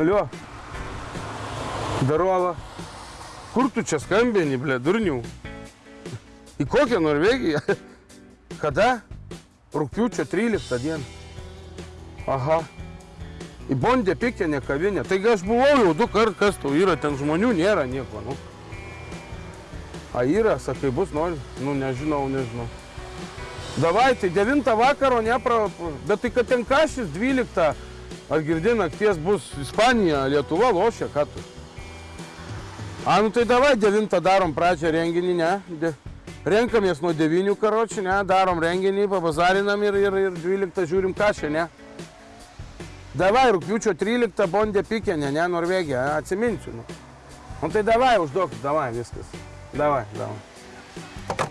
Alio. Darova. Kur tu čia skambini, ble, durnių? Į kokią Norvegiją? Kada? Rūpiučio 13 dieną. Aha. Į Bondė pikinę kavinę. Taigi aš buvau jau du kart, kas tau yra, ten žmonių nėra nieko, nu. A yra, sakai, bus nori? Nu, nežinau, nežinau. Davai, tai 9 vakaro, nepra... Bet tai kad ten kažis 12, ar girdi nakties bus Ispanija, Lietuva lošia, ką tu? A, nu tai davai 9 darom pradžią renginį, ne? De... Renkamės nuo 9 karočių, ne? Darom renginį, pabazarinam ir, ir, ir 12 žiūrim ką čia, ne? Davai, rūpiučio 13 Bondė Pikenė, ne, Norvegija, atsiminsiu. Nu. nu tai davai, užduok, davai, viskas. Davai, davai.